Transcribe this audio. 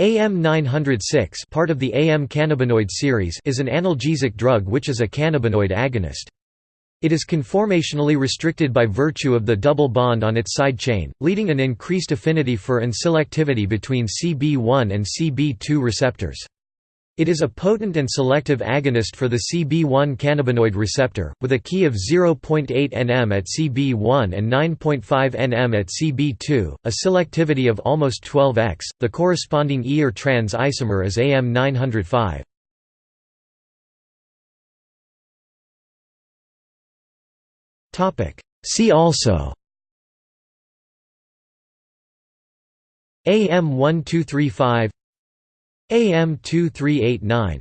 AM906 part of the AM cannabinoid series is an analgesic drug which is a cannabinoid agonist. It is conformationally restricted by virtue of the double bond on its side chain, leading an increased affinity for and selectivity between CB1 and CB2 receptors. It is a potent and selective agonist for the CB1 cannabinoid receptor, with a Ki of 0.8 nm at CB1 and 9.5 nm at CB2, a selectivity of almost 12x. The corresponding E or trans isomer is AM905. Topic: See also AM1235 AM2389